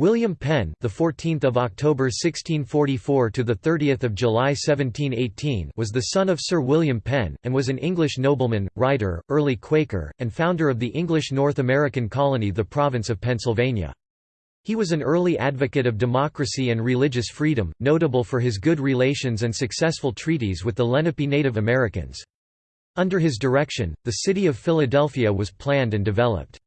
William Penn, the 14th of October 1644 to the 30th of July 1718, was the son of Sir William Penn and was an English nobleman, writer, early Quaker, and founder of the English North American colony the province of Pennsylvania. He was an early advocate of democracy and religious freedom, notable for his good relations and successful treaties with the Lenape Native Americans. Under his direction, the city of Philadelphia was planned and developed.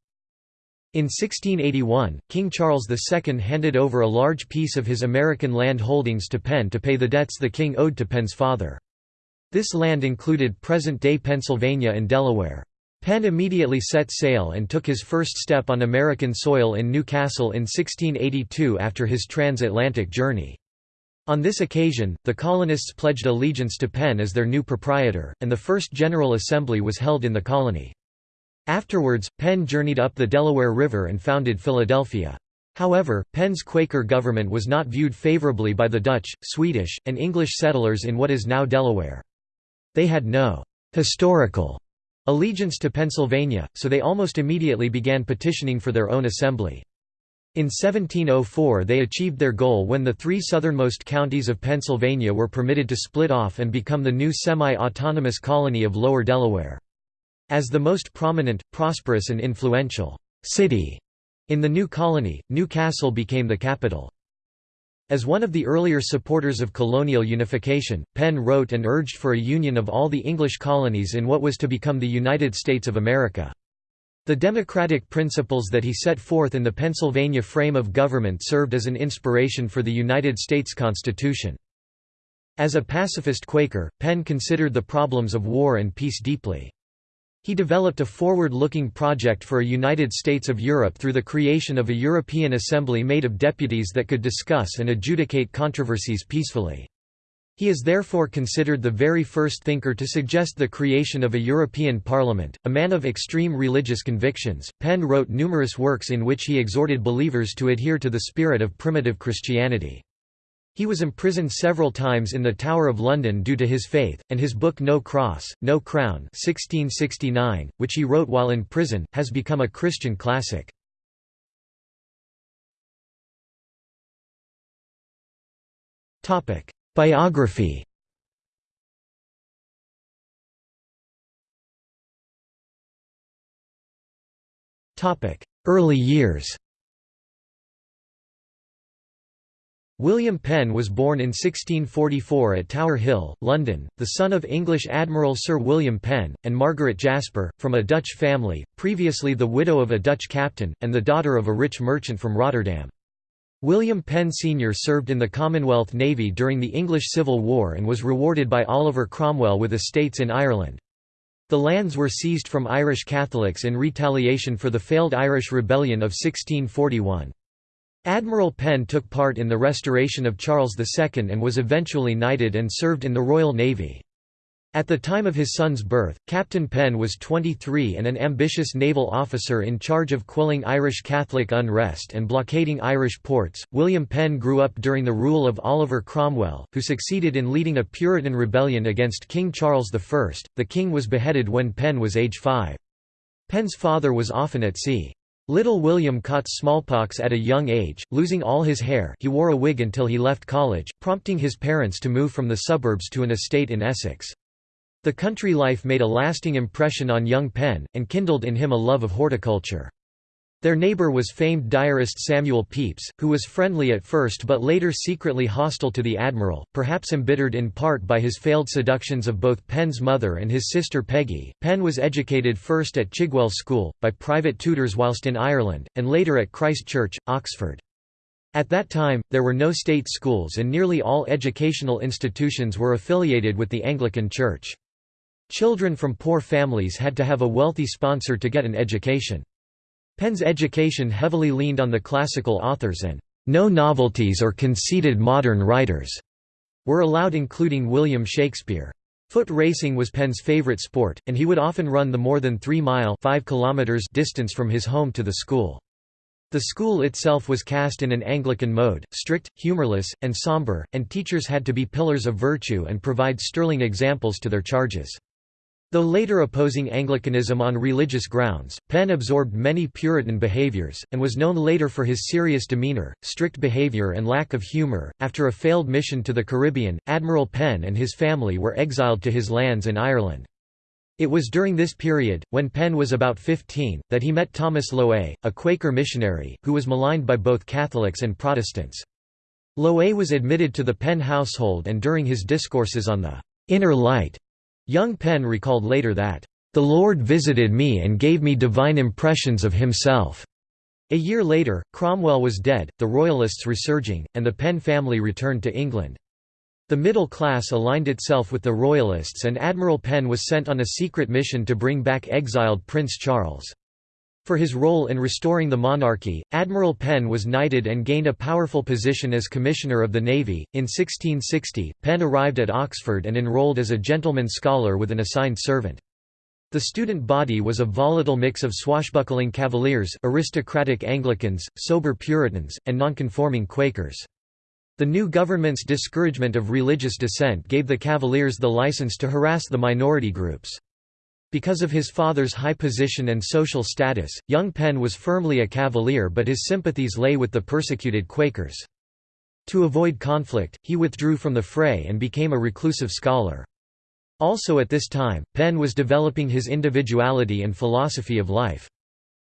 In 1681, King Charles II handed over a large piece of his American land holdings to Penn to pay the debts the king owed to Penn's father. This land included present-day Pennsylvania and Delaware. Penn immediately set sail and took his first step on American soil in New Castle in 1682 after his transatlantic journey. On this occasion, the colonists pledged allegiance to Penn as their new proprietor, and the first General Assembly was held in the colony. Afterwards, Penn journeyed up the Delaware River and founded Philadelphia. However, Penn's Quaker government was not viewed favorably by the Dutch, Swedish, and English settlers in what is now Delaware. They had no «historical» allegiance to Pennsylvania, so they almost immediately began petitioning for their own assembly. In 1704 they achieved their goal when the three southernmost counties of Pennsylvania were permitted to split off and become the new semi-autonomous colony of Lower Delaware. As the most prominent, prosperous and influential city in the new colony, New Castle became the capital. As one of the earlier supporters of colonial unification, Penn wrote and urged for a union of all the English colonies in what was to become the United States of America. The democratic principles that he set forth in the Pennsylvania frame of government served as an inspiration for the United States Constitution. As a pacifist Quaker, Penn considered the problems of war and peace deeply. He developed a forward-looking project for a United States of Europe through the creation of a European Assembly made of deputies that could discuss and adjudicate controversies peacefully. He is therefore considered the very first thinker to suggest the creation of a European Parliament. A man of extreme religious convictions, Penn wrote numerous works in which he exhorted believers to adhere to the spirit of primitive Christianity. He was imprisoned several times in the Tower of London due to his faith, and his book No Cross, No Crown 1669, which he wrote while in prison, has become a Christian classic. Biography Early years William Penn was born in 1644 at Tower Hill, London, the son of English Admiral Sir William Penn, and Margaret Jasper, from a Dutch family, previously the widow of a Dutch captain, and the daughter of a rich merchant from Rotterdam. William Penn Sr. served in the Commonwealth Navy during the English Civil War and was rewarded by Oliver Cromwell with estates in Ireland. The lands were seized from Irish Catholics in retaliation for the failed Irish Rebellion of 1641. Admiral Penn took part in the restoration of Charles II and was eventually knighted and served in the Royal Navy. At the time of his son's birth, Captain Penn was 23 and an ambitious naval officer in charge of quelling Irish Catholic unrest and blockading Irish ports. William Penn grew up during the rule of Oliver Cromwell, who succeeded in leading a Puritan rebellion against King Charles I. The king was beheaded when Penn was age 5. Penn's father was often at sea. Little William caught smallpox at a young age, losing all his hair he wore a wig until he left college, prompting his parents to move from the suburbs to an estate in Essex. The country life made a lasting impression on young Penn, and kindled in him a love of horticulture. Their neighbor was famed diarist Samuel Pepys, who was friendly at first but later secretly hostile to the admiral, perhaps embittered in part by his failed seductions of both Penn's mother and his sister Peggy. Penn was educated first at Chigwell School, by private tutors whilst in Ireland, and later at Christ Church, Oxford. At that time, there were no state schools and nearly all educational institutions were affiliated with the Anglican Church. Children from poor families had to have a wealthy sponsor to get an education. Penn's education heavily leaned on the classical authors and no novelties or conceited modern writers were allowed including William Shakespeare. Foot racing was Penn's favorite sport, and he would often run the more than three-mile distance from his home to the school. The school itself was cast in an Anglican mode, strict, humorless, and somber, and teachers had to be pillars of virtue and provide sterling examples to their charges. Though later opposing Anglicanism on religious grounds, Penn absorbed many Puritan behaviors, and was known later for his serious demeanor, strict behavior, and lack of humor. After a failed mission to the Caribbean, Admiral Penn and his family were exiled to his lands in Ireland. It was during this period, when Penn was about 15, that he met Thomas Loewy, a Quaker missionary, who was maligned by both Catholics and Protestants. Loewy was admitted to the Penn household and during his discourses on the inner light Young Penn recalled later that, "...the Lord visited me and gave me divine impressions of himself." A year later, Cromwell was dead, the Royalists resurging, and the Penn family returned to England. The middle class aligned itself with the Royalists and Admiral Penn was sent on a secret mission to bring back exiled Prince Charles. For his role in restoring the monarchy, Admiral Penn was knighted and gained a powerful position as Commissioner of the Navy. In 1660, Penn arrived at Oxford and enrolled as a gentleman scholar with an assigned servant. The student body was a volatile mix of swashbuckling Cavaliers, aristocratic Anglicans, sober Puritans, and nonconforming Quakers. The new government's discouragement of religious dissent gave the Cavaliers the license to harass the minority groups. Because of his father's high position and social status, young Penn was firmly a Cavalier but his sympathies lay with the persecuted Quakers. To avoid conflict, he withdrew from the fray and became a reclusive scholar. Also at this time, Penn was developing his individuality and philosophy of life.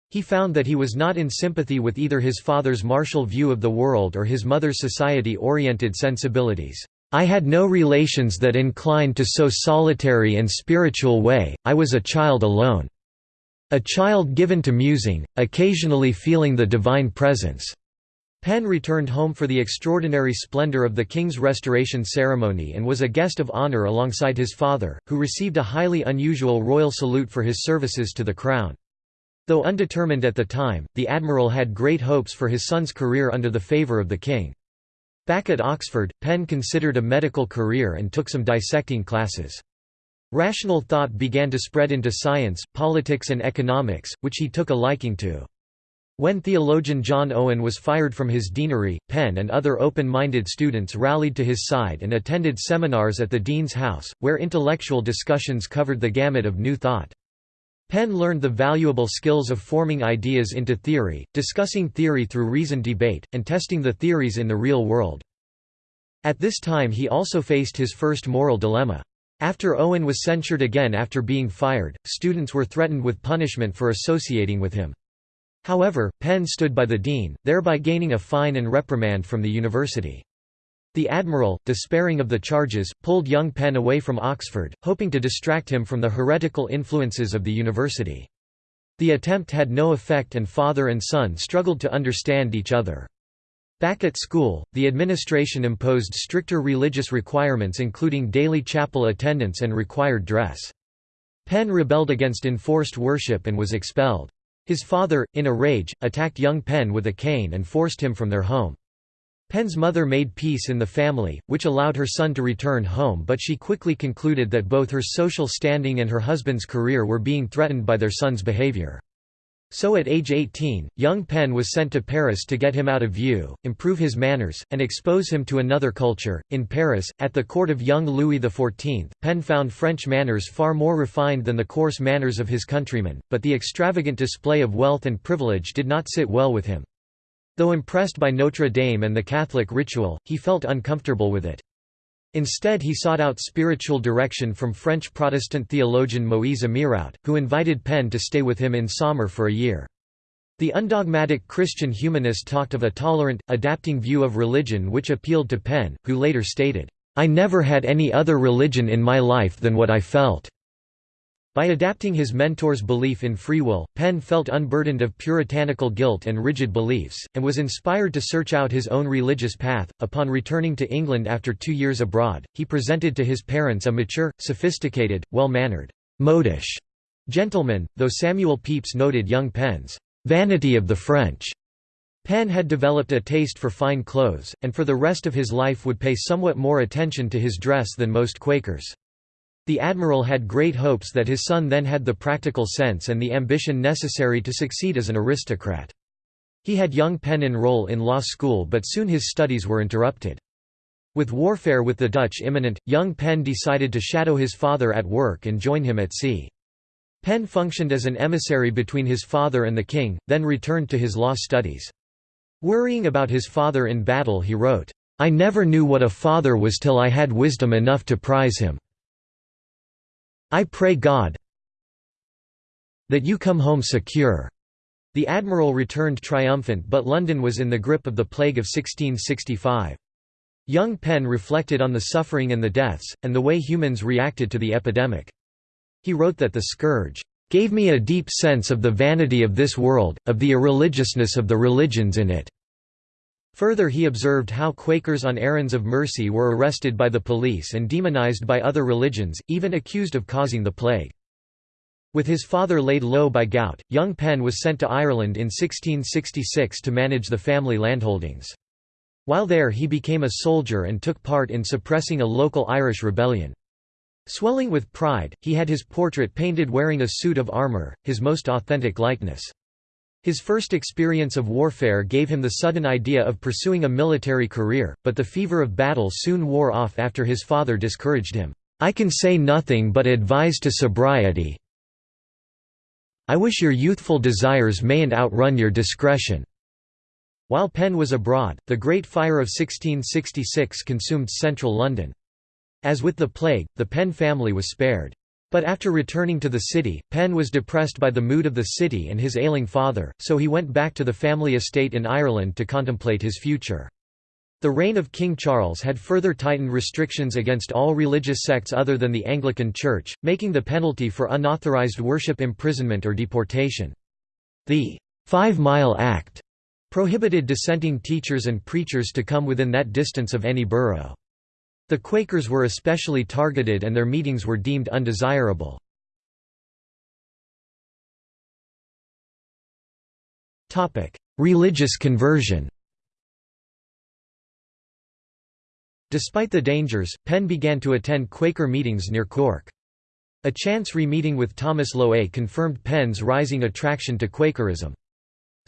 He found that he was not in sympathy with either his father's martial view of the world or his mother's society-oriented sensibilities. I had no relations that inclined to so solitary and spiritual way, I was a child alone. A child given to musing, occasionally feeling the divine presence." Penn returned home for the extraordinary splendor of the King's restoration ceremony and was a guest of honor alongside his father, who received a highly unusual royal salute for his services to the crown. Though undetermined at the time, the admiral had great hopes for his son's career under the favor of the king. Back at Oxford, Penn considered a medical career and took some dissecting classes. Rational thought began to spread into science, politics and economics, which he took a liking to. When theologian John Owen was fired from his deanery, Penn and other open-minded students rallied to his side and attended seminars at the dean's house, where intellectual discussions covered the gamut of new thought. Penn learned the valuable skills of forming ideas into theory, discussing theory through reasoned debate, and testing the theories in the real world. At this time he also faced his first moral dilemma. After Owen was censured again after being fired, students were threatened with punishment for associating with him. However, Penn stood by the dean, thereby gaining a fine and reprimand from the university. The admiral, despairing of the charges, pulled young Penn away from Oxford, hoping to distract him from the heretical influences of the university. The attempt had no effect and father and son struggled to understand each other. Back at school, the administration imposed stricter religious requirements including daily chapel attendance and required dress. Penn rebelled against enforced worship and was expelled. His father, in a rage, attacked young Penn with a cane and forced him from their home. Penn's mother made peace in the family, which allowed her son to return home but she quickly concluded that both her social standing and her husband's career were being threatened by their son's behavior. So at age 18, young Penn was sent to Paris to get him out of view, improve his manners, and expose him to another culture. In Paris, at the court of young Louis XIV, Penn found French manners far more refined than the coarse manners of his countrymen, but the extravagant display of wealth and privilege did not sit well with him. Though impressed by Notre Dame and the Catholic ritual, he felt uncomfortable with it. Instead he sought out spiritual direction from French Protestant theologian Moïse Amyraut, who invited Penn to stay with him in Saumur for a year. The undogmatic Christian humanist talked of a tolerant, adapting view of religion which appealed to Penn, who later stated, "'I never had any other religion in my life than what I felt. By adapting his mentor's belief in free will, Penn felt unburdened of puritanical guilt and rigid beliefs, and was inspired to search out his own religious path. Upon returning to England after two years abroad, he presented to his parents a mature, sophisticated, well mannered, modish gentleman, though Samuel Pepys noted young Penn's vanity of the French. Penn had developed a taste for fine clothes, and for the rest of his life would pay somewhat more attention to his dress than most Quakers. The admiral had great hopes that his son then had the practical sense and the ambition necessary to succeed as an aristocrat. He had young Penn enroll in law school but soon his studies were interrupted. With warfare with the Dutch imminent, young Penn decided to shadow his father at work and join him at sea. Penn functioned as an emissary between his father and the king, then returned to his law studies. Worrying about his father in battle he wrote, "'I never knew what a father was till I had wisdom enough to prize him. I pray God that you come home secure." The admiral returned triumphant but London was in the grip of the plague of 1665. Young Penn reflected on the suffering and the deaths, and the way humans reacted to the epidemic. He wrote that the scourge gave me a deep sense of the vanity of this world, of the irreligiousness of the religions in it." Further he observed how Quakers on errands of mercy were arrested by the police and demonized by other religions, even accused of causing the plague. With his father laid low by gout, young Penn was sent to Ireland in 1666 to manage the family landholdings. While there he became a soldier and took part in suppressing a local Irish rebellion. Swelling with pride, he had his portrait painted wearing a suit of armour, his most authentic likeness. His first experience of warfare gave him the sudden idea of pursuing a military career, but the fever of battle soon wore off after his father discouraged him. I can say nothing but advise to sobriety. I wish your youthful desires mayn't outrun your discretion. While Penn was abroad, the Great Fire of 1666 consumed central London. As with the plague, the Penn family was spared. But after returning to the city, Penn was depressed by the mood of the city and his ailing father, so he went back to the family estate in Ireland to contemplate his future. The reign of King Charles had further tightened restrictions against all religious sects other than the Anglican Church, making the penalty for unauthorized worship imprisonment or deportation. The Five Mile Act prohibited dissenting teachers and preachers to come within that distance of any borough. The Quakers were especially targeted and their meetings were deemed undesirable. Religious conversion Despite the dangers, Penn began to attend Quaker meetings near Cork. A chance re-meeting with Thomas Loeys confirmed Penn's rising attraction to Quakerism.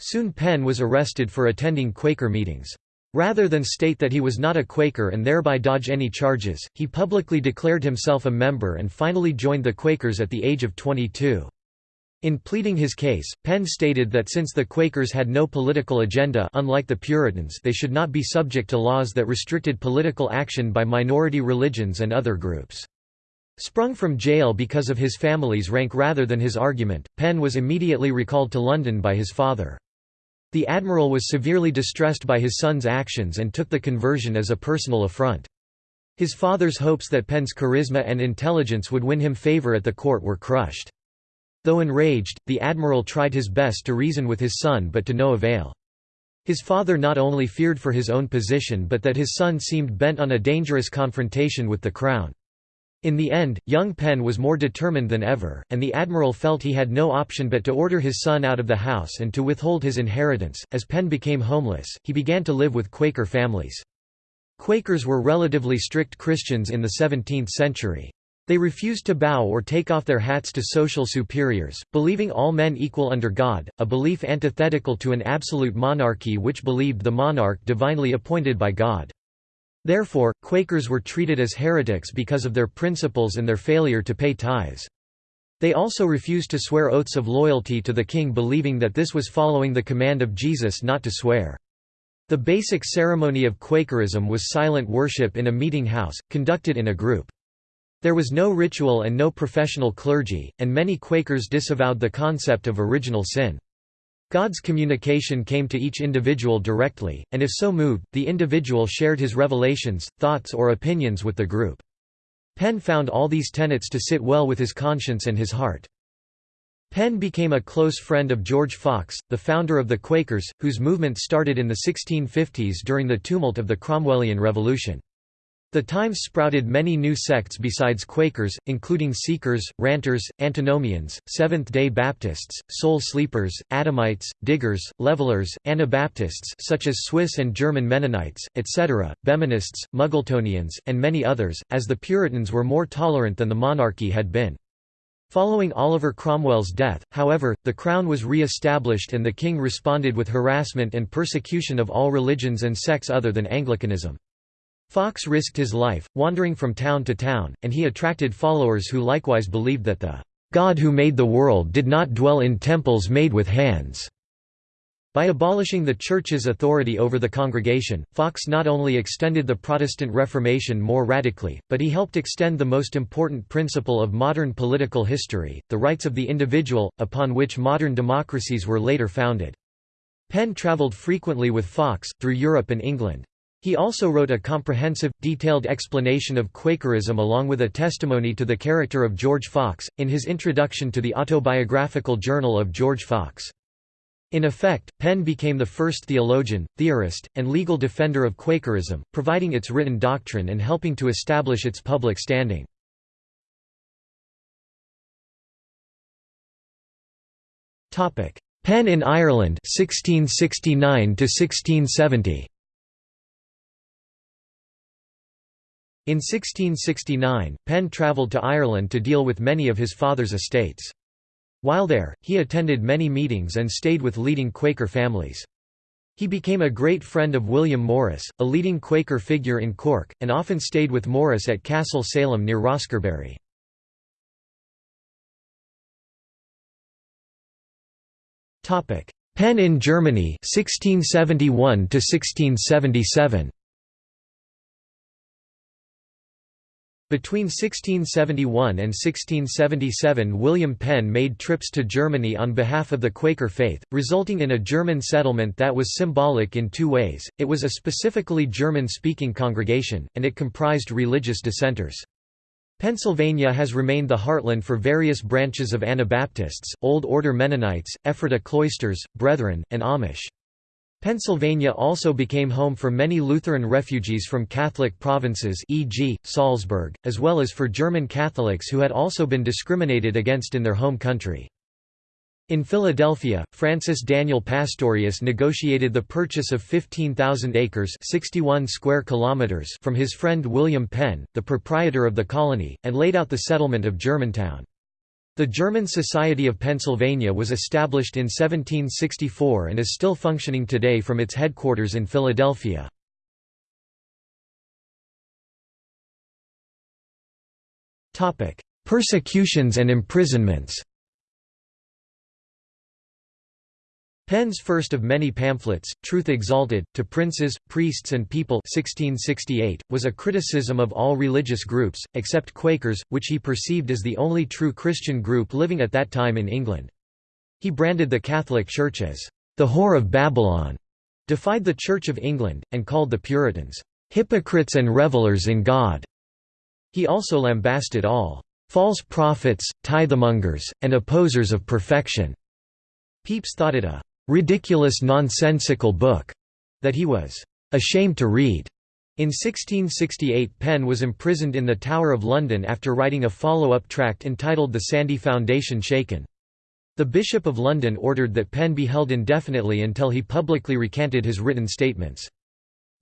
Soon Penn was arrested for attending Quaker meetings. Rather than state that he was not a Quaker and thereby dodge any charges, he publicly declared himself a member and finally joined the Quakers at the age of 22. In pleading his case, Penn stated that since the Quakers had no political agenda unlike the Puritans they should not be subject to laws that restricted political action by minority religions and other groups. Sprung from jail because of his family's rank rather than his argument, Penn was immediately recalled to London by his father. The admiral was severely distressed by his son's actions and took the conversion as a personal affront. His father's hopes that Penn's charisma and intelligence would win him favour at the court were crushed. Though enraged, the admiral tried his best to reason with his son but to no avail. His father not only feared for his own position but that his son seemed bent on a dangerous confrontation with the crown. In the end, young Penn was more determined than ever, and the admiral felt he had no option but to order his son out of the house and to withhold his inheritance. As Penn became homeless, he began to live with Quaker families. Quakers were relatively strict Christians in the 17th century. They refused to bow or take off their hats to social superiors, believing all men equal under God, a belief antithetical to an absolute monarchy which believed the monarch divinely appointed by God. Therefore, Quakers were treated as heretics because of their principles and their failure to pay tithes. They also refused to swear oaths of loyalty to the king believing that this was following the command of Jesus not to swear. The basic ceremony of Quakerism was silent worship in a meeting house, conducted in a group. There was no ritual and no professional clergy, and many Quakers disavowed the concept of original sin. God's communication came to each individual directly, and if so moved, the individual shared his revelations, thoughts or opinions with the group. Penn found all these tenets to sit well with his conscience and his heart. Penn became a close friend of George Fox, the founder of the Quakers, whose movement started in the 1650s during the tumult of the Cromwellian Revolution. The Times sprouted many new sects besides Quakers, including Seekers, Ranters, Antinomians, Seventh-day Baptists, Soul Sleepers, Adamites, Diggers, Levelers, Anabaptists such as Swiss and German Mennonites, etc., Behmenists, Muggletonians, and many others, as the Puritans were more tolerant than the monarchy had been. Following Oliver Cromwell's death, however, the crown was re-established and the king responded with harassment and persecution of all religions and sects other than Anglicanism. Fox risked his life, wandering from town to town, and he attracted followers who likewise believed that the God who made the world did not dwell in temples made with hands. By abolishing the Church's authority over the congregation, Fox not only extended the Protestant Reformation more radically, but he helped extend the most important principle of modern political history, the rights of the individual, upon which modern democracies were later founded. Penn traveled frequently with Fox, through Europe and England. He also wrote a comprehensive, detailed explanation of Quakerism along with a testimony to the character of George Fox, in his introduction to the autobiographical journal of George Fox. In effect, Penn became the first theologian, theorist, and legal defender of Quakerism, providing its written doctrine and helping to establish its public standing. Penn in Ireland 1669 1670. In 1669, Penn travelled to Ireland to deal with many of his father's estates. While there, he attended many meetings and stayed with leading Quaker families. He became a great friend of William Morris, a leading Quaker figure in Cork, and often stayed with Morris at Castle Salem near Roscarbery. Penn in Germany 1671 1677. Between 1671 and 1677 William Penn made trips to Germany on behalf of the Quaker faith, resulting in a German settlement that was symbolic in two ways, it was a specifically German-speaking congregation, and it comprised religious dissenters. Pennsylvania has remained the heartland for various branches of Anabaptists, Old Order Mennonites, Ephrata cloisters, Brethren, and Amish. Pennsylvania also became home for many Lutheran refugees from Catholic provinces e.g., Salzburg, as well as for German Catholics who had also been discriminated against in their home country. In Philadelphia, Francis Daniel Pastorius negotiated the purchase of 15,000 acres 61 square kilometers from his friend William Penn, the proprietor of the colony, and laid out the settlement of Germantown. The German Society of Pennsylvania was established in 1764 and is still functioning today from its headquarters in Philadelphia. Persecutions and imprisonments Penn's first of many pamphlets, Truth Exalted, to Princes, Priests and People 1668, was a criticism of all religious groups, except Quakers, which he perceived as the only true Christian group living at that time in England. He branded the Catholic Church as, "...the whore of Babylon", defied the Church of England, and called the Puritans, "...hypocrites and revelers in God". He also lambasted all, "...false prophets, tithemongers, and opposers of perfection". Pepys thought it a ridiculous nonsensical book that he was ashamed to read. In 1668 Penn was imprisoned in the Tower of London after writing a follow-up tract entitled The Sandy Foundation Shaken. The Bishop of London ordered that Penn be held indefinitely until he publicly recanted his written statements.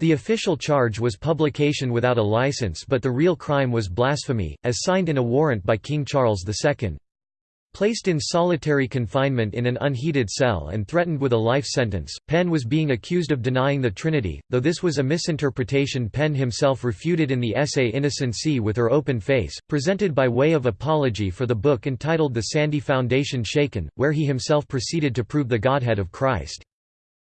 The official charge was publication without a license but the real crime was blasphemy, as signed in a warrant by King Charles II. Placed in solitary confinement in an unheated cell and threatened with a life sentence, Penn was being accused of denying the Trinity, though this was a misinterpretation Penn himself refuted in the essay Innocency with Her Open Face, presented by way of apology for the book entitled The Sandy Foundation Shaken, where he himself proceeded to prove the Godhead of Christ.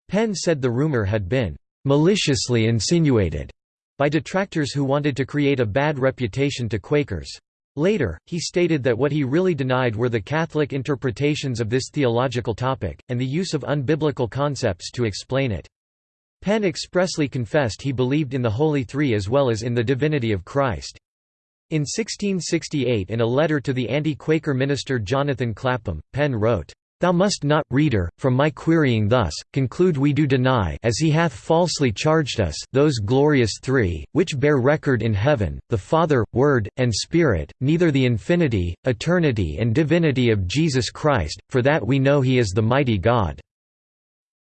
Penn said the rumor had been "...maliciously insinuated," by detractors who wanted to create a bad reputation to Quakers. Later, he stated that what he really denied were the Catholic interpretations of this theological topic, and the use of unbiblical concepts to explain it. Penn expressly confessed he believed in the Holy Three as well as in the divinity of Christ. In 1668 in a letter to the anti-Quaker minister Jonathan Clapham, Penn wrote, Thou must not, reader, from my querying thus, conclude we do deny as he hath falsely charged us those glorious three, which bear record in heaven, the Father, Word, and Spirit, neither the infinity, eternity and divinity of Jesus Christ, for that we know he is the mighty God.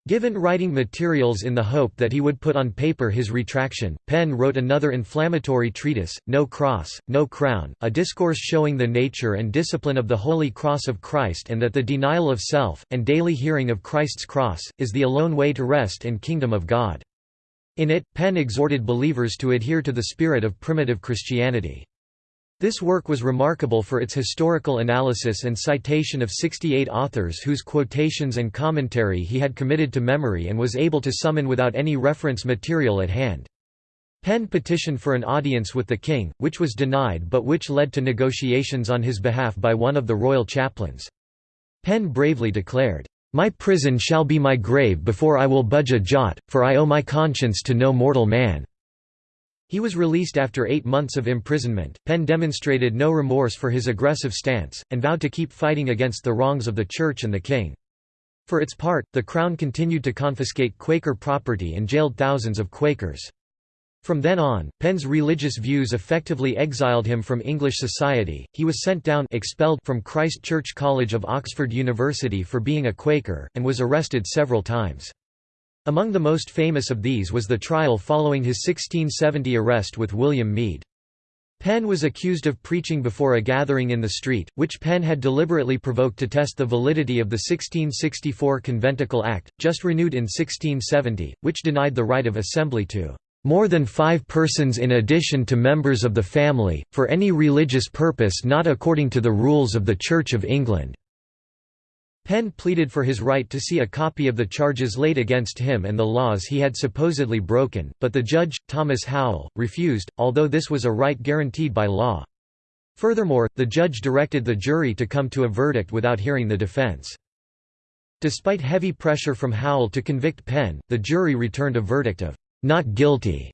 Given writing materials in the hope that he would put on paper his retraction, Penn wrote another inflammatory treatise, No Cross, No Crown, a discourse showing the nature and discipline of the Holy Cross of Christ and that the denial of self, and daily hearing of Christ's cross, is the alone way to rest and kingdom of God. In it, Penn exhorted believers to adhere to the spirit of primitive Christianity. This work was remarkable for its historical analysis and citation of 68 authors whose quotations and commentary he had committed to memory and was able to summon without any reference material at hand. Penn petitioned for an audience with the king, which was denied but which led to negotiations on his behalf by one of the royal chaplains. Penn bravely declared, "'My prison shall be my grave before I will budge a jot, for I owe my conscience to no mortal man.' He was released after eight months of imprisonment. Penn demonstrated no remorse for his aggressive stance, and vowed to keep fighting against the wrongs of the Church and the king. For its part, the Crown continued to confiscate Quaker property and jailed thousands of Quakers. From then on, Penn's religious views effectively exiled him from English society. He was sent down expelled from Christ Church College of Oxford University for being a Quaker, and was arrested several times. Among the most famous of these was the trial following his 1670 arrest with William Meade. Penn was accused of preaching before a gathering in the street, which Penn had deliberately provoked to test the validity of the 1664 Conventicle Act, just renewed in 1670, which denied the right of assembly to more than five persons in addition to members of the family, for any religious purpose not according to the rules of the Church of England." Penn pleaded for his right to see a copy of the charges laid against him and the laws he had supposedly broken, but the judge, Thomas Howell, refused, although this was a right guaranteed by law. Furthermore, the judge directed the jury to come to a verdict without hearing the defense. Despite heavy pressure from Howell to convict Penn, the jury returned a verdict of not guilty.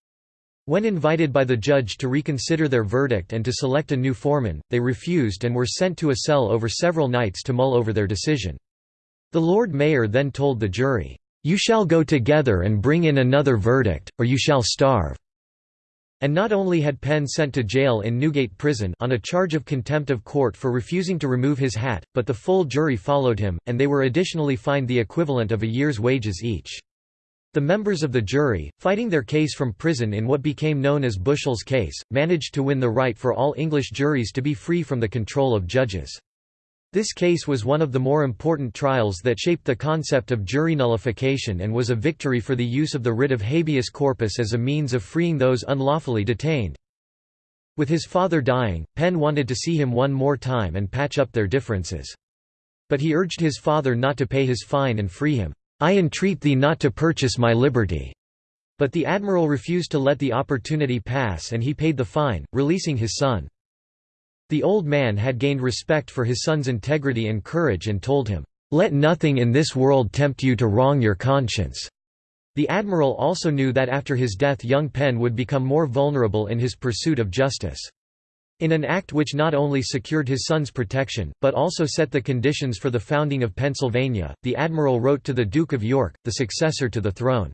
When invited by the judge to reconsider their verdict and to select a new foreman, they refused and were sent to a cell over several nights to mull over their decision. The Lord Mayor then told the jury, "'You shall go together and bring in another verdict, or you shall starve.'" And not only had Penn sent to jail in Newgate Prison on a charge of contempt of court for refusing to remove his hat, but the full jury followed him, and they were additionally fined the equivalent of a year's wages each. The members of the jury, fighting their case from prison in what became known as Bushell's case, managed to win the right for all English juries to be free from the control of judges. This case was one of the more important trials that shaped the concept of jury nullification and was a victory for the use of the writ of habeas corpus as a means of freeing those unlawfully detained. With his father dying, Penn wanted to see him one more time and patch up their differences. But he urged his father not to pay his fine and free him. I entreat thee not to purchase my liberty." But the admiral refused to let the opportunity pass and he paid the fine, releasing his son. The old man had gained respect for his son's integrity and courage and told him, "'Let nothing in this world tempt you to wrong your conscience.'" The admiral also knew that after his death young Penn would become more vulnerable in his pursuit of justice. In an act which not only secured his son's protection, but also set the conditions for the founding of Pennsylvania, the admiral wrote to the Duke of York, the successor to the throne.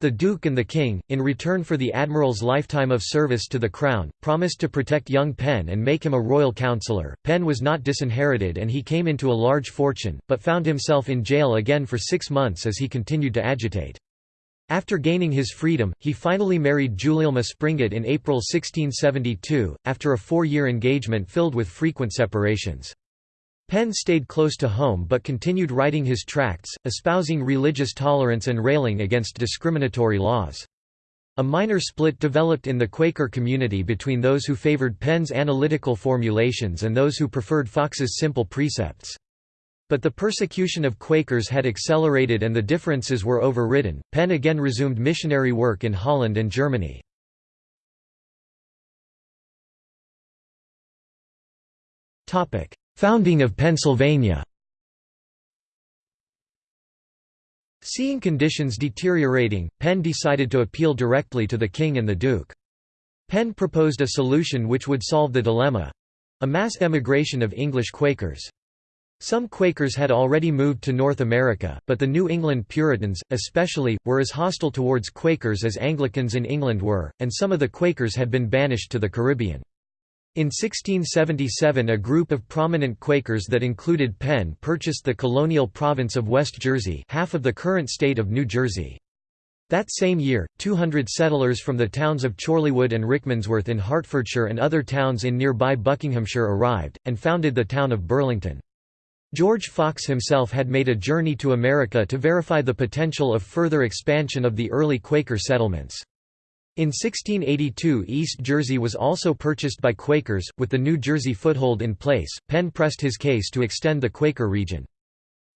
The Duke and the King, in return for the Admiral's lifetime of service to the Crown, promised to protect young Penn and make him a royal councillor. Penn was not disinherited and he came into a large fortune, but found himself in jail again for six months as he continued to agitate. After gaining his freedom, he finally married Gulielma Springett in April 1672, after a four-year engagement filled with frequent separations. Penn stayed close to home but continued writing his tracts, espousing religious tolerance and railing against discriminatory laws. A minor split developed in the Quaker community between those who favored Penn's analytical formulations and those who preferred Fox's simple precepts. But the persecution of Quakers had accelerated and the differences were overridden. Penn again resumed missionary work in Holland and Germany. Topic: Founding of Pennsylvania. Seeing conditions deteriorating, Penn decided to appeal directly to the king and the duke. Penn proposed a solution which would solve the dilemma—a mass emigration of English Quakers. Some Quakers had already moved to North America, but the New England Puritans, especially, were as hostile towards Quakers as Anglicans in England were, and some of the Quakers had been banished to the Caribbean. In 1677 a group of prominent Quakers that included Penn purchased the colonial province of West Jersey half of the current state of New Jersey. That same year, 200 settlers from the towns of Chorleywood and Rickmansworth in Hertfordshire and other towns in nearby Buckinghamshire arrived, and founded the town of Burlington. George Fox himself had made a journey to America to verify the potential of further expansion of the early Quaker settlements. In 1682 East Jersey was also purchased by Quakers, with the New Jersey foothold in place. Penn pressed his case to extend the Quaker region.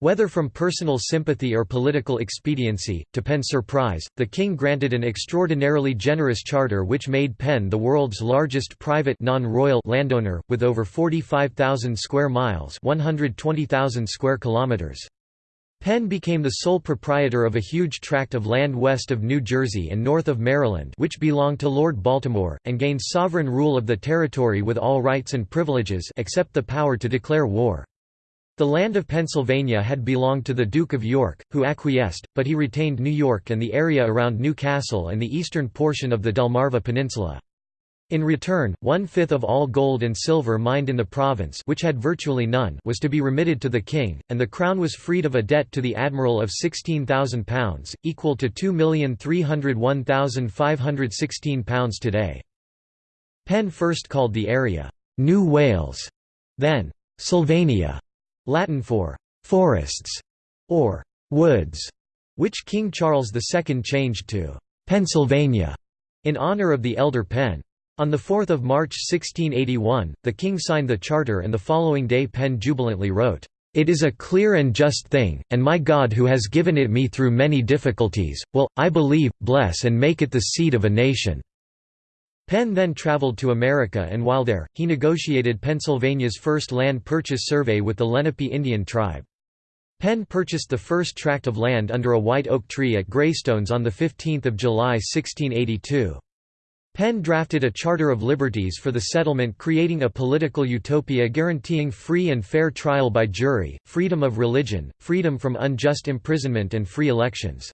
Whether from personal sympathy or political expediency, to Penn's surprise, the king granted an extraordinarily generous charter which made Penn the world's largest private non-royal landowner, with over 45,000 square miles 120,000 square kilometers. Penn became the sole proprietor of a huge tract of land west of New Jersey and north of Maryland which belonged to Lord Baltimore, and gained sovereign rule of the territory with all rights and privileges except the power to declare war. The land of Pennsylvania had belonged to the Duke of York, who acquiesced, but he retained New York and the area around New Castle and the eastern portion of the Delmarva Peninsula. In return, one-fifth of all gold and silver mined in the province which had virtually none was to be remitted to the king, and the crown was freed of a debt to the admiral of £16,000, equal to £2,301,516 today. Penn first called the area, "'New Wales", then, "'Sylvania", Latin for «forests» or «woods», which King Charles II changed to «Pennsylvania» in honor of the elder Penn. On 4 March 1681, the king signed the charter and the following day Penn jubilantly wrote, "...it is a clear and just thing, and my God who has given it me through many difficulties, will, I believe, bless and make it the seed of a nation." Penn then traveled to America and while there, he negotiated Pennsylvania's first land purchase survey with the Lenape Indian tribe. Penn purchased the first tract of land under a white oak tree at Greystones on 15 July 1682. Penn drafted a Charter of Liberties for the settlement creating a political utopia guaranteeing free and fair trial by jury, freedom of religion, freedom from unjust imprisonment and free elections.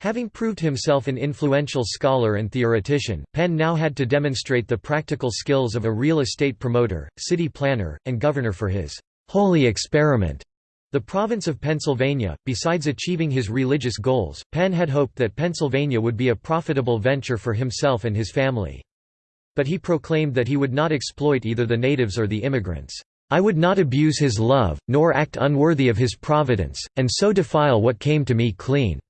Having proved himself an influential scholar and theoretician, Penn now had to demonstrate the practical skills of a real estate promoter, city planner, and governor for his «holy experiment». The province of Pennsylvania, besides achieving his religious goals, Penn had hoped that Pennsylvania would be a profitable venture for himself and his family. But he proclaimed that he would not exploit either the natives or the immigrants. I would not abuse his love, nor act unworthy of his providence, and so defile what came to me clean.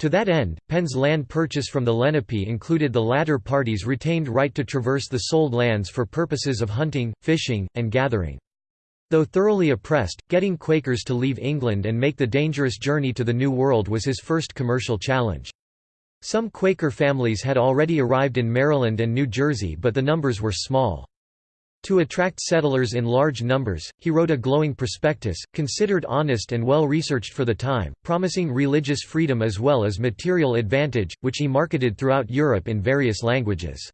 To that end, Penn's land purchase from the Lenape included the latter party's retained right to traverse the sold lands for purposes of hunting, fishing, and gathering. Though thoroughly oppressed, getting Quakers to leave England and make the dangerous journey to the New World was his first commercial challenge. Some Quaker families had already arrived in Maryland and New Jersey but the numbers were small. To attract settlers in large numbers, he wrote a glowing prospectus, considered honest and well researched for the time, promising religious freedom as well as material advantage, which he marketed throughout Europe in various languages.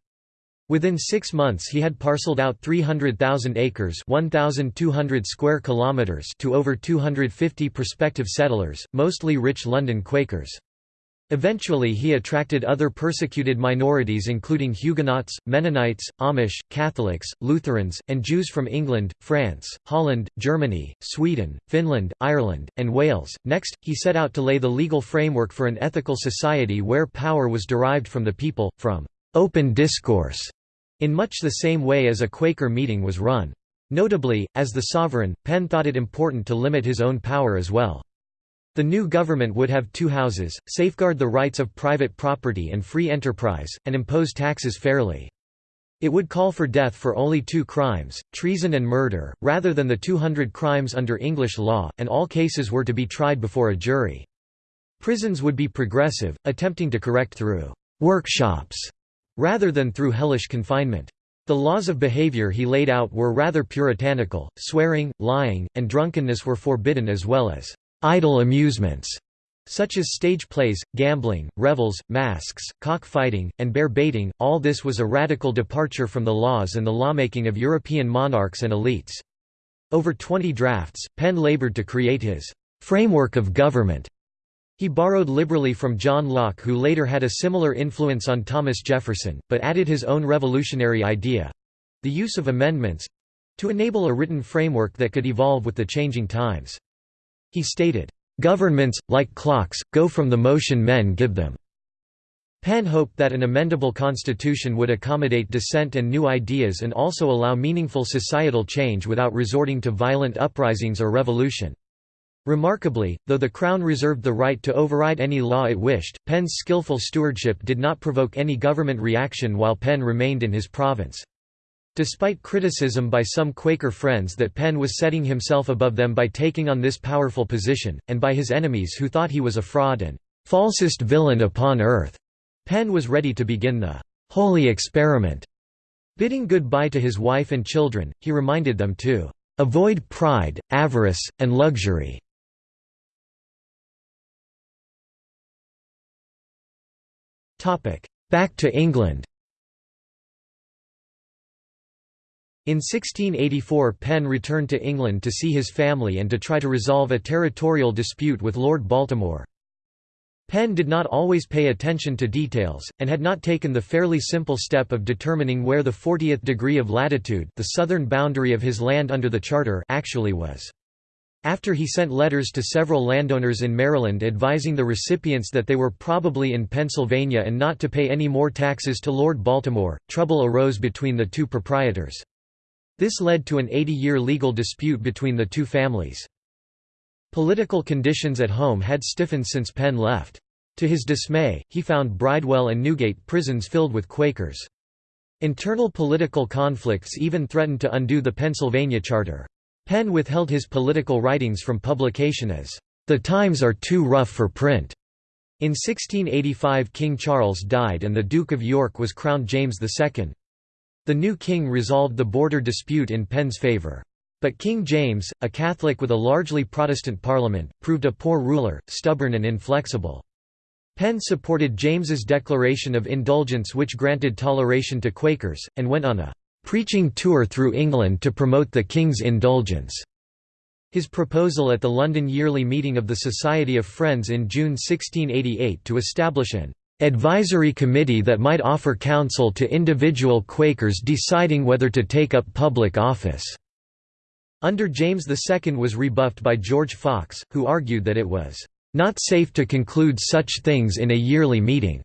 Within six months he had parceled out 300,000 acres 1,200 square kilometers to over 250 prospective settlers, mostly rich London Quakers. Eventually he attracted other persecuted minorities including Huguenots, Mennonites, Amish, Catholics, Lutherans, and Jews from England, France, Holland, Germany, Sweden, Finland, Ireland, and Wales. Next, he set out to lay the legal framework for an ethical society where power was derived from the people, from open discourse, in much the same way as a Quaker meeting was run. Notably, as the sovereign, Penn thought it important to limit his own power as well. The new government would have two houses, safeguard the rights of private property and free enterprise, and impose taxes fairly. It would call for death for only two crimes, treason and murder, rather than the 200 crimes under English law, and all cases were to be tried before a jury. Prisons would be progressive, attempting to correct through «workshops» rather than through hellish confinement. The laws of behavior he laid out were rather puritanical, swearing, lying, and drunkenness were forbidden as well as idle amusements, such as stage plays, gambling, revels, masks, cockfighting, and bear baiting, all this was a radical departure from the laws and the lawmaking of European monarchs and elites. Over 20 drafts, Penn labored to create his «framework of government». He borrowed liberally from John Locke who later had a similar influence on Thomas Jefferson, but added his own revolutionary idea—the use of amendments—to enable a written framework that could evolve with the changing times. He stated, "...governments, like clocks, go from the motion men give them." Penn hoped that an amendable constitution would accommodate dissent and new ideas and also allow meaningful societal change without resorting to violent uprisings or revolution. Remarkably, though the Crown reserved the right to override any law it wished, Penn's skillful stewardship did not provoke any government reaction while Penn remained in his province. Despite criticism by some Quaker friends that Penn was setting himself above them by taking on this powerful position, and by his enemies who thought he was a fraud and falsest villain upon earth, Penn was ready to begin the holy experiment. Bidding goodbye to his wife and children, he reminded them to avoid pride, avarice, and luxury. Back to England In 1684 Penn returned to England to see his family and to try to resolve a territorial dispute with Lord Baltimore. Penn did not always pay attention to details, and had not taken the fairly simple step of determining where the 40th degree of latitude the southern boundary of his land under the Charter actually was. After he sent letters to several landowners in Maryland advising the recipients that they were probably in Pennsylvania and not to pay any more taxes to Lord Baltimore, trouble arose between the two proprietors. This led to an 80-year legal dispute between the two families. Political conditions at home had stiffened since Penn left. To his dismay, he found Bridewell and Newgate prisons filled with Quakers. Internal political conflicts even threatened to undo the Pennsylvania Charter. Penn withheld his political writings from publication as, "...the times are too rough for print." In 1685 King Charles died and the Duke of York was crowned James II. The new king resolved the border dispute in Penn's favour. But King James, a Catholic with a largely Protestant parliament, proved a poor ruler, stubborn and inflexible. Penn supported James's declaration of indulgence which granted toleration to Quakers, and went on a preaching tour through England to promote the King's indulgence. His proposal at the London Yearly Meeting of the Society of Friends in June 1688 to establish an advisory committee that might offer counsel to individual Quakers deciding whether to take up public office, under James II was rebuffed by George Fox, who argued that it was not safe to conclude such things in a yearly meeting.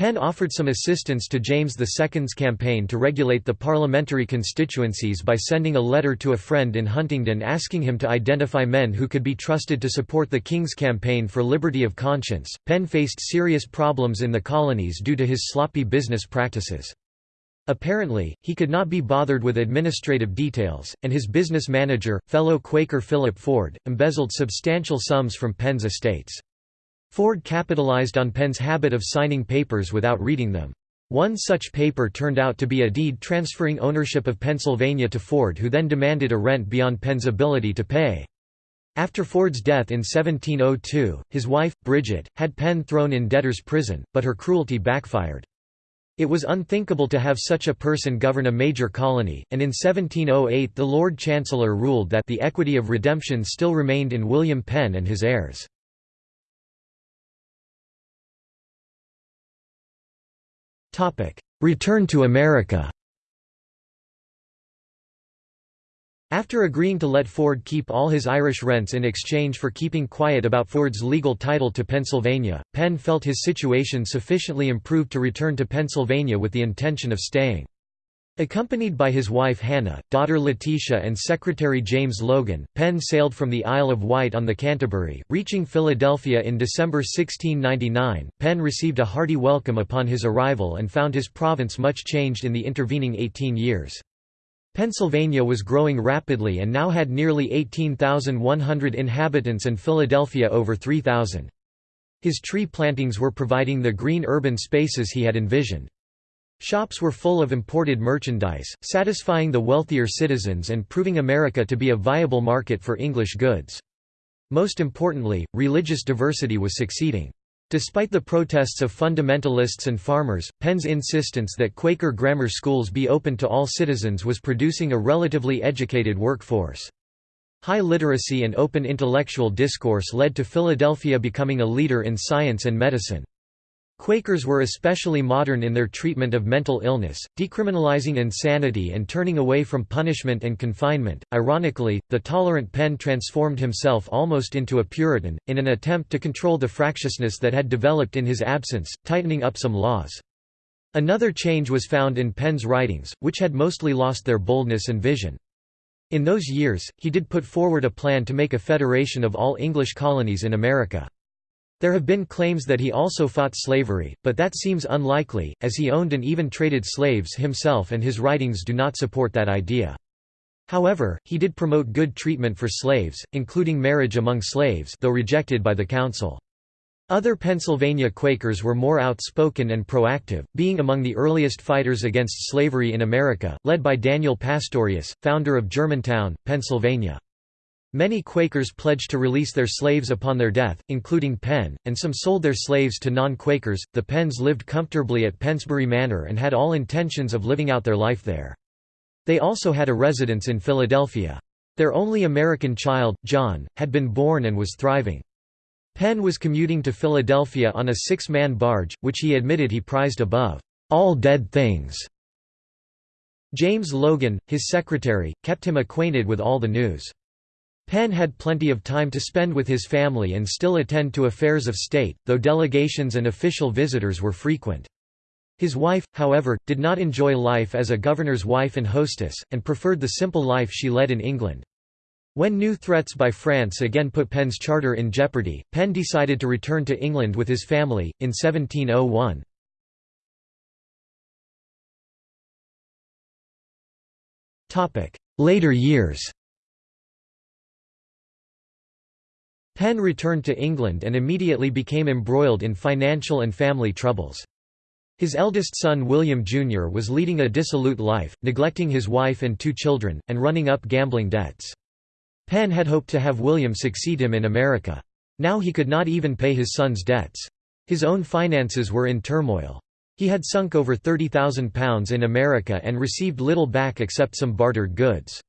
Penn offered some assistance to James II's campaign to regulate the parliamentary constituencies by sending a letter to a friend in Huntingdon asking him to identify men who could be trusted to support the king's campaign for liberty of conscience. Penn faced serious problems in the colonies due to his sloppy business practices. Apparently, he could not be bothered with administrative details, and his business manager, fellow Quaker Philip Ford, embezzled substantial sums from Penn's estates. Ford capitalized on Penn's habit of signing papers without reading them. One such paper turned out to be a deed transferring ownership of Pennsylvania to Ford who then demanded a rent beyond Penn's ability to pay. After Ford's death in 1702, his wife, Bridget, had Penn thrown in debtor's prison, but her cruelty backfired. It was unthinkable to have such a person govern a major colony, and in 1708 the Lord Chancellor ruled that the equity of redemption still remained in William Penn and his heirs. Return to America After agreeing to let Ford keep all his Irish rents in exchange for keeping quiet about Ford's legal title to Pennsylvania, Penn felt his situation sufficiently improved to return to Pennsylvania with the intention of staying. Accompanied by his wife Hannah, daughter Letitia and secretary James Logan, Penn sailed from the Isle of Wight on the Canterbury, reaching Philadelphia in December 1699. Penn received a hearty welcome upon his arrival and found his province much changed in the intervening 18 years. Pennsylvania was growing rapidly and now had nearly 18,100 inhabitants and Philadelphia over 3,000. His tree plantings were providing the green urban spaces he had envisioned. Shops were full of imported merchandise, satisfying the wealthier citizens and proving America to be a viable market for English goods. Most importantly, religious diversity was succeeding. Despite the protests of fundamentalists and farmers, Penn's insistence that Quaker grammar schools be open to all citizens was producing a relatively educated workforce. High literacy and open intellectual discourse led to Philadelphia becoming a leader in science and medicine. Quakers were especially modern in their treatment of mental illness, decriminalizing insanity and turning away from punishment and confinement. Ironically, the tolerant Penn transformed himself almost into a Puritan, in an attempt to control the fractiousness that had developed in his absence, tightening up some laws. Another change was found in Penn's writings, which had mostly lost their boldness and vision. In those years, he did put forward a plan to make a federation of all English colonies in America. There have been claims that he also fought slavery, but that seems unlikely, as he owned and even traded slaves himself and his writings do not support that idea. However, he did promote good treatment for slaves, including marriage among slaves though rejected by the council. Other Pennsylvania Quakers were more outspoken and proactive, being among the earliest fighters against slavery in America, led by Daniel Pastorius, founder of Germantown, Pennsylvania. Many Quakers pledged to release their slaves upon their death, including Penn, and some sold their slaves to non-Quakers. The Penns lived comfortably at Pennsbury Manor and had all intentions of living out their life there. They also had a residence in Philadelphia. Their only American child, John, had been born and was thriving. Penn was commuting to Philadelphia on a six-man barge, which he admitted he prized above all dead things. James Logan, his secretary, kept him acquainted with all the news. Penn had plenty of time to spend with his family and still attend to affairs of state, though delegations and official visitors were frequent. His wife, however, did not enjoy life as a governor's wife and hostess, and preferred the simple life she led in England. When new threats by France again put Penn's charter in jeopardy, Penn decided to return to England with his family, in 1701. Later years Penn returned to England and immediately became embroiled in financial and family troubles. His eldest son William Jr. was leading a dissolute life, neglecting his wife and two children, and running up gambling debts. Penn had hoped to have William succeed him in America. Now he could not even pay his son's debts. His own finances were in turmoil. He had sunk over £30,000 in America and received little back except some bartered goods.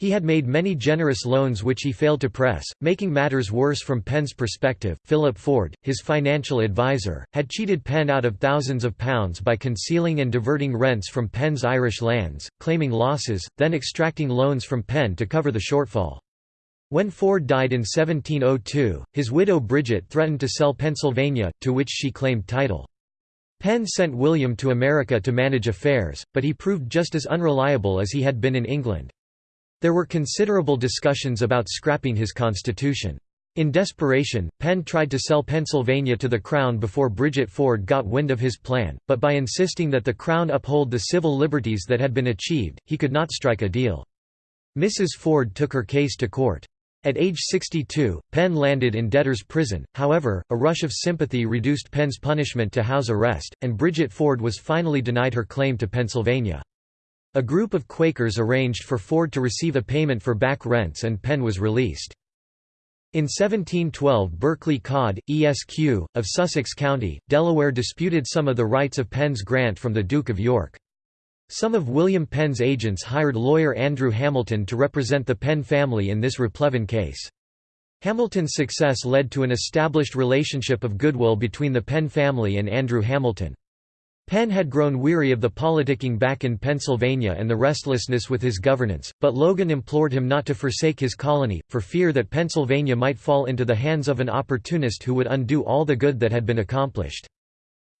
He had made many generous loans which he failed to press, making matters worse from Penn's perspective. Philip Ford, his financial advisor, had cheated Penn out of thousands of pounds by concealing and diverting rents from Penn's Irish lands, claiming losses, then extracting loans from Penn to cover the shortfall. When Ford died in 1702, his widow Bridget threatened to sell Pennsylvania, to which she claimed title. Penn sent William to America to manage affairs, but he proved just as unreliable as he had been in England. There were considerable discussions about scrapping his constitution. In desperation, Penn tried to sell Pennsylvania to the Crown before Bridget Ford got wind of his plan, but by insisting that the Crown uphold the civil liberties that had been achieved, he could not strike a deal. Mrs. Ford took her case to court. At age 62, Penn landed in debtor's prison, however, a rush of sympathy reduced Penn's punishment to house arrest, and Bridget Ford was finally denied her claim to Pennsylvania. A group of Quakers arranged for Ford to receive a payment for back rents and Penn was released. In 1712 Berkeley Codd, Esq., of Sussex County, Delaware disputed some of the rights of Penn's grant from the Duke of York. Some of William Penn's agents hired lawyer Andrew Hamilton to represent the Penn family in this Replevin case. Hamilton's success led to an established relationship of goodwill between the Penn family and Andrew Hamilton. Penn had grown weary of the politicking back in Pennsylvania and the restlessness with his governance, but Logan implored him not to forsake his colony, for fear that Pennsylvania might fall into the hands of an opportunist who would undo all the good that had been accomplished.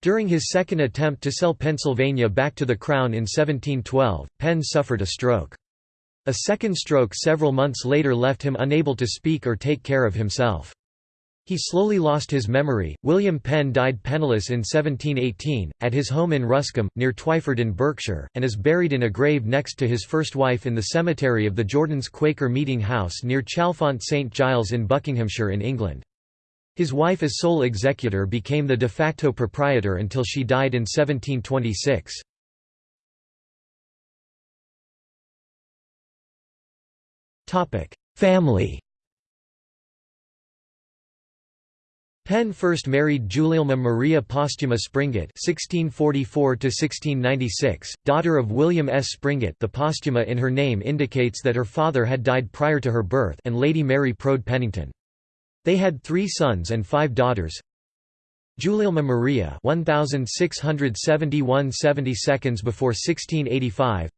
During his second attempt to sell Pennsylvania back to the Crown in 1712, Penn suffered a stroke. A second stroke several months later left him unable to speak or take care of himself. He slowly lost his memory. William Penn died penniless in 1718, at his home in Ruscombe, near Twyford in Berkshire, and is buried in a grave next to his first wife in the cemetery of the Jordans Quaker Meeting House near Chalfont St Giles in Buckinghamshire in England. His wife as sole executor became the de facto proprietor until she died in 1726. Family Penn first married Gulielma Maria Posthuma Springett (1644–1696), daughter of William S. Springett. The posthuma in her name indicates that her father had died prior to her birth, and Lady Mary Proude Pennington. They had three sons and five daughters. Gulielma Maria 1671 70 seconds before 1685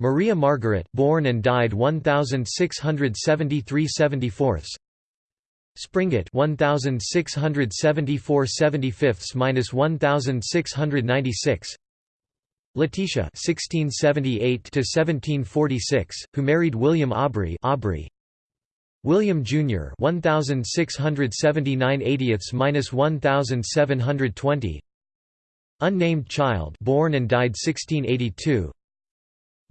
Maria Margaret born and died 1673 74 Springett 1674 75 minus 1696 Letitia 1678 to 1746 who married William Aubrey Aubrey. William Jr. 1679 80ths minus 1720 Unnamed child born and died 1682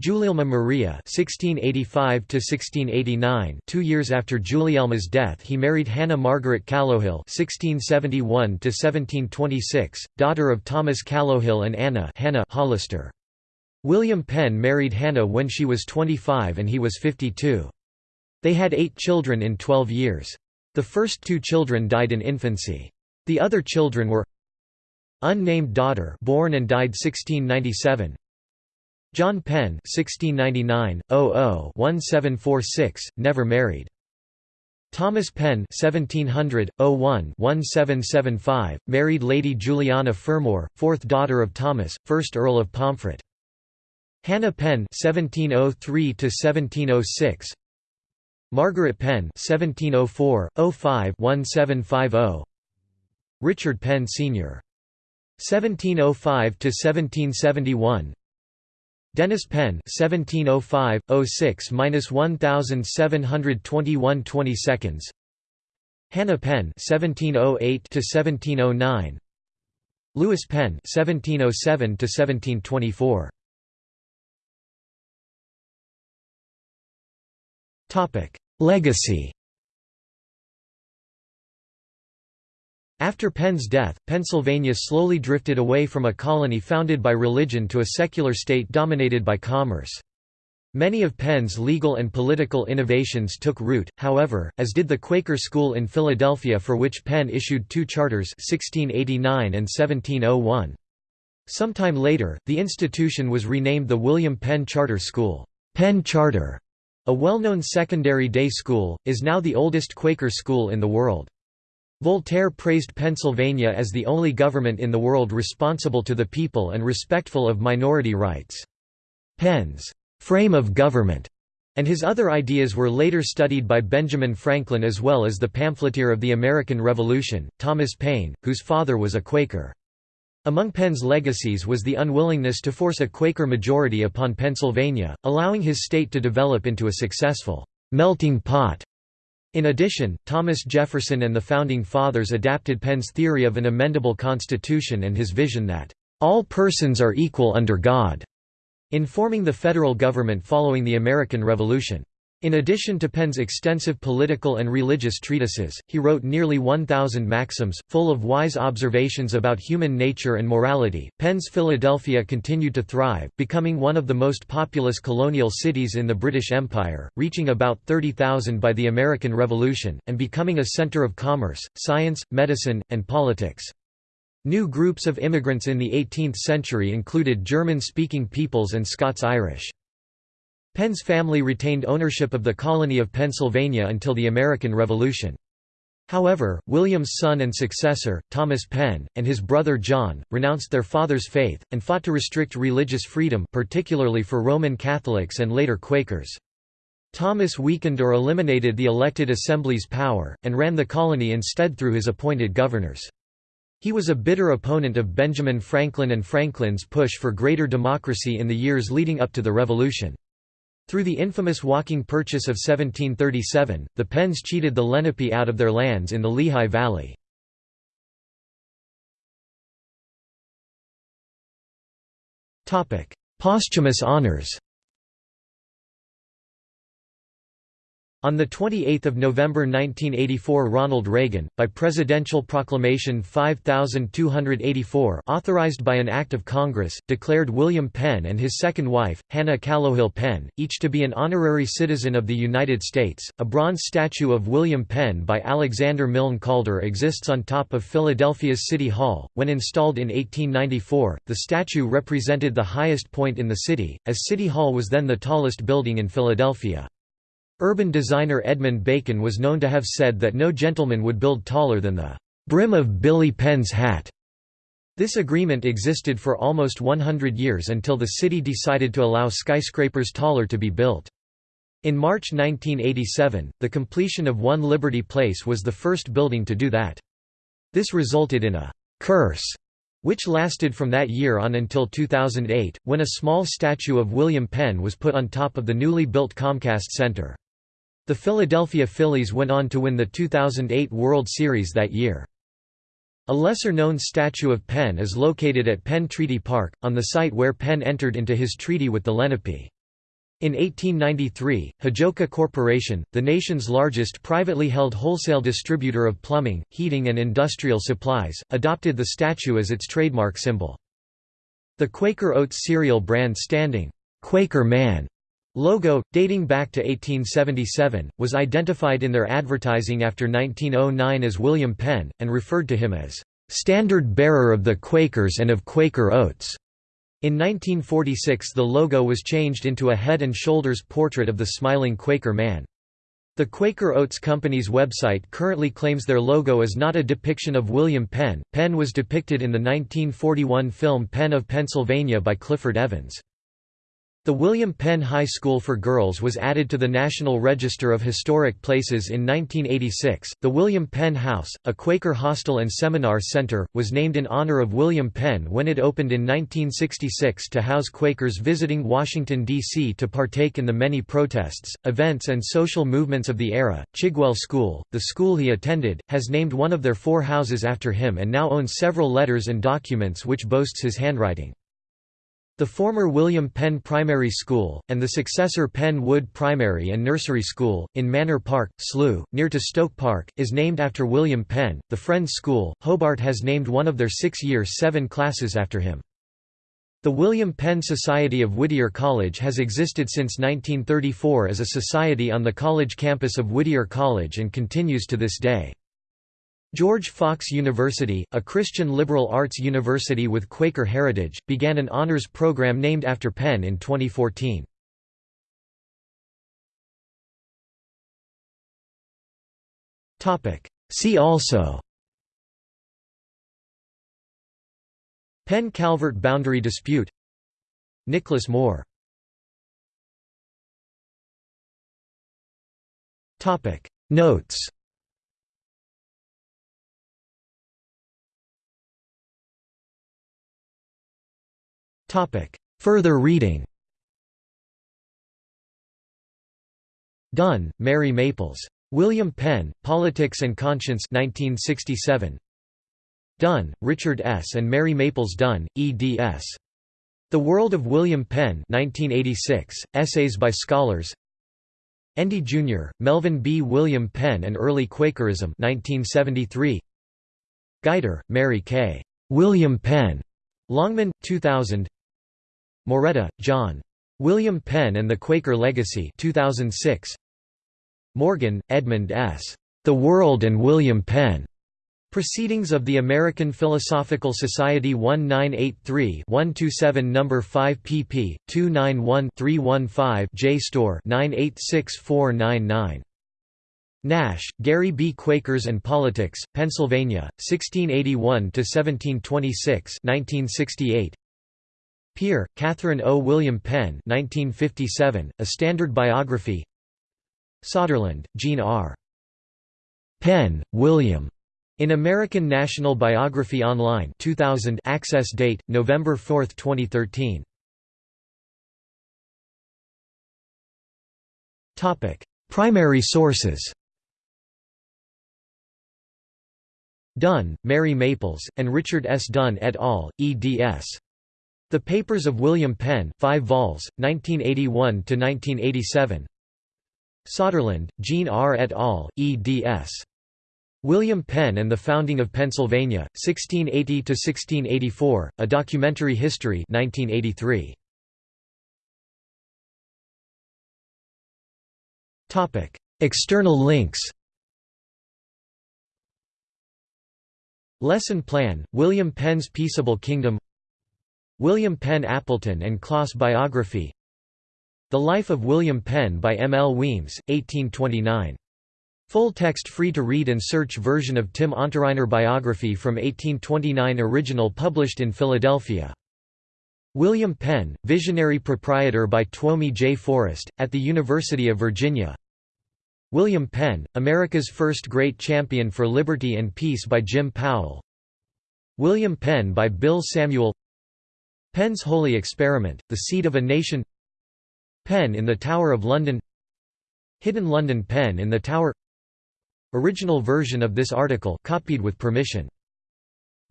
Gulielma Maria 1685 to 1689 2 years after Gulielma's death he married Hannah Margaret Callowhill 1671 to 1726 daughter of Thomas Callowhill and Anna Hannah Hollister William Penn married Hannah when she was 25 and he was 52 they had eight children in 12 years. The first two children died in infancy. The other children were Unnamed daughter born and died 1697 John Penn (1699–00-1746) never married. Thomas Penn 1700 01 1775 married Lady Juliana Fermor fourth daughter of Thomas 1st Earl of Pomfret. Hannah Penn 1703 1706 Margaret Penn (1704–05–1750), Richard Penn Sr. (1705–1771), Dennis Penn (1705–06–1721 20 seconds), Hannah Penn (1708–1709), Lewis Penn (1707–1724). Topic: Legacy After Penn's death, Pennsylvania slowly drifted away from a colony founded by religion to a secular state dominated by commerce. Many of Penn's legal and political innovations took root, however, as did the Quaker School in Philadelphia for which Penn issued two charters 1689 and 1701. Sometime later, the institution was renamed the William Penn Charter School. Penn Charter a well-known secondary day school, is now the oldest Quaker school in the world. Voltaire praised Pennsylvania as the only government in the world responsible to the people and respectful of minority rights. Penn's frame of government and his other ideas were later studied by Benjamin Franklin as well as the pamphleteer of the American Revolution, Thomas Paine, whose father was a Quaker. Among Penn's legacies was the unwillingness to force a Quaker majority upon Pennsylvania, allowing his state to develop into a successful melting pot. In addition, Thomas Jefferson and the Founding Fathers adapted Penn's theory of an amendable constitution and his vision that, "...all persons are equal under God," in forming the federal government following the American Revolution. In addition to Penn's extensive political and religious treatises, he wrote nearly 1,000 maxims, full of wise observations about human nature and morality. Penn's Philadelphia continued to thrive, becoming one of the most populous colonial cities in the British Empire, reaching about 30,000 by the American Revolution, and becoming a center of commerce, science, medicine, and politics. New groups of immigrants in the 18th century included German-speaking peoples and Scots-Irish. Penn's family retained ownership of the colony of Pennsylvania until the American Revolution. However, William's son and successor, Thomas Penn, and his brother John, renounced their father's faith, and fought to restrict religious freedom particularly for Roman Catholics and later Quakers. Thomas weakened or eliminated the elected assembly's power, and ran the colony instead through his appointed governors. He was a bitter opponent of Benjamin Franklin and Franklin's push for greater democracy in the years leading up to the Revolution. Through the infamous walking purchase of 1737, the Penns cheated the Lenape out of their lands in the Lehigh Valley. Posthumous honors On 28 November 1984 Ronald Reagan, by Presidential Proclamation 5284 authorized by an Act of Congress, declared William Penn and his second wife, Hannah Callowhill Penn, each to be an honorary citizen of the United States. A bronze statue of William Penn by Alexander Milne Calder exists on top of Philadelphia's City Hall. When installed in 1894, the statue represented the highest point in the city, as City Hall was then the tallest building in Philadelphia. Urban designer Edmund Bacon was known to have said that no gentleman would build taller than the brim of Billy Penn's hat. This agreement existed for almost 100 years until the city decided to allow skyscrapers taller to be built. In March 1987, the completion of One Liberty Place was the first building to do that. This resulted in a «curse» which lasted from that year on until 2008, when a small statue of William Penn was put on top of the newly built Comcast Center. The Philadelphia Phillies went on to win the 2008 World Series that year. A lesser-known statue of Penn is located at Penn Treaty Park, on the site where Penn entered into his treaty with the Lenape. In 1893, Hajoca Corporation, the nation's largest privately held wholesale distributor of plumbing, heating and industrial supplies, adopted the statue as its trademark symbol. The Quaker Oats cereal brand standing, "'Quaker Man' logo, dating back to 1877, was identified in their advertising after 1909 as William Penn, and referred to him as, "'Standard Bearer of the Quakers and of Quaker Oats'. In 1946 the logo was changed into a head and shoulders portrait of the smiling Quaker man. The Quaker Oats Company's website currently claims their logo is not a depiction of William Penn. Penn was depicted in the 1941 film Penn of Pennsylvania by Clifford Evans. The William Penn High School for Girls was added to the National Register of Historic Places in 1986. The William Penn House, a Quaker hostel and seminar center, was named in honor of William Penn when it opened in 1966 to house Quakers visiting Washington, D.C. to partake in the many protests, events, and social movements of the era. Chigwell School, the school he attended, has named one of their four houses after him and now owns several letters and documents which boasts his handwriting. The former William Penn Primary School, and the successor Penn Wood Primary and Nursery School, in Manor Park, Slough, near to Stoke Park, is named after William Penn. The Friends School, Hobart has named one of their six-year seven classes after him. The William Penn Society of Whittier College has existed since 1934 as a society on the college campus of Whittier College and continues to this day. George Fox University, a Christian liberal arts university with Quaker heritage, began an honors program named after Penn in 2014. See also Penn-Calvert boundary dispute Nicholas Moore Notes Further reading Dunn, Mary Maples. William Penn, Politics and Conscience 1967. Dunn, Richard S. and Mary Maples Dunn, eds. The World of William Penn 1986, Essays by Scholars Endy Jr., Melvin B. William Penn and Early Quakerism 1973. Geiter, Mary K. William Penn. Longman, 2000 Moretta, John. William Penn and the Quaker Legacy 2006. Morgan, Edmund S. The World and William Penn. Proceedings of the American Philosophical Society 1983-127 No. 5 pp. 291-315 JSTOR 986499. Nash, Gary B. Quakers and Politics, Pennsylvania, 1681–1726 1968. Peare, Catherine O. William Penn 1957, A Standard Biography Soderlund, Jean R. Penn, William. In American National Biography Online 2000 access date, November 4, 2013. Primary sources Dunn, Mary Maples, and Richard S. Dunn et al., eds. The Papers of William Penn 5 vols, 1981–1987 Soderlund, Jean R. et al., eds. William Penn and the Founding of Pennsylvania, 1680–1684, A Documentary History 1983. External links Lesson Plan, William Penn's Peaceable Kingdom William Penn Appleton and Kloss biography The Life of William Penn by M. L. Weems, 1829 Full text free to read and search version of Tim Unterreiner biography from 1829 original published in Philadelphia. William Penn, visionary proprietor by Twomey J. Forrest, at the University of Virginia William Penn, America's first great champion for liberty and peace by Jim Powell William Penn by Bill Samuel Penn's Holy Experiment, The Seed of a Nation Penn in the Tower of London Hidden London Penn in the Tower Original version of this article copied with permission.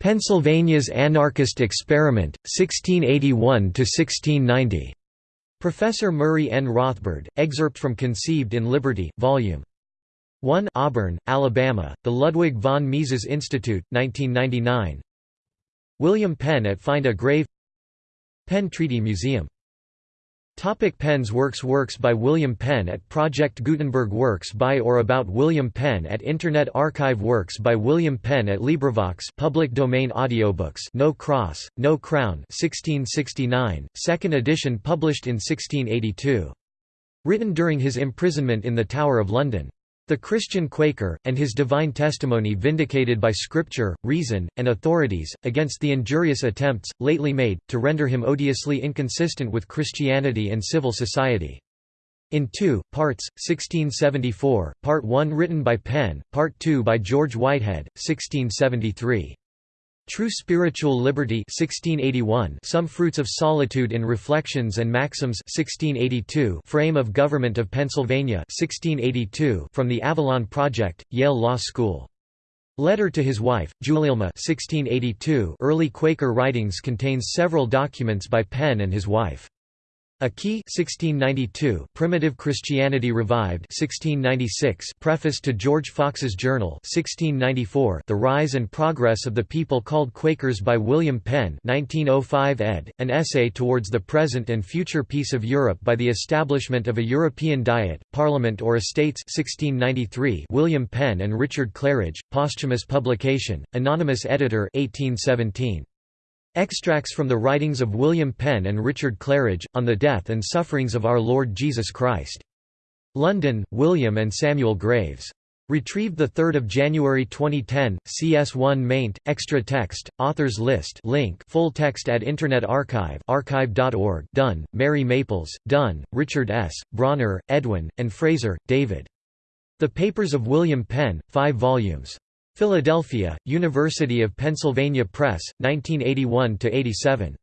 Pennsylvania's Anarchist Experiment, 1681–1690. Professor Murray N. Rothbard, excerpt from Conceived in Liberty, Vol. 1 Auburn, Alabama, The Ludwig von Mises Institute, 1999 William Penn at Find a Grave Penn Treaty Museum Topic Penn's works Works by William Penn at Project Gutenberg Works by or about William Penn at Internet Archive Works by William Penn at LibriVox public domain audiobooks No Cross, No Crown 1669, second edition published in 1682. Written during his imprisonment in the Tower of London. The Christian Quaker, and his divine testimony vindicated by Scripture, reason, and authorities, against the injurious attempts, lately made, to render him odiously inconsistent with Christianity and civil society. In two, parts, 1674, Part 1 written by Penn, Part 2 by George Whitehead, 1673. True Spiritual Liberty 1681 Some Fruits of Solitude in Reflections and Maxims 1682 Frame of Government of Pennsylvania 1682 From the Avalon Project, Yale Law School. Letter to his wife, Gulielma 1682 Early Quaker writings contains several documents by Penn and his wife. A Key 1692, Primitive Christianity Revived 1696, Preface to George Fox's Journal 1694, The Rise and Progress of the People Called Quakers by William Penn 1905 ed., an essay towards the present and future peace of Europe by the establishment of a European Diet, Parliament or Estates 1693, William Penn and Richard Claridge, posthumous publication, anonymous editor 1817. Extracts from the writings of William Penn and Richard Claridge, on the death and sufferings of our Lord Jesus Christ. London, William and Samuel Graves. Retrieved 3 January 2010, CS1 maint, extra text, authors list link full text at Internet Archive archive.org Dunn, Mary Maples, Dunn, Richard S., Bronner, Edwin, and Fraser, David. The Papers of William Penn, 5 volumes. Philadelphia, University of Pennsylvania Press, 1981–87.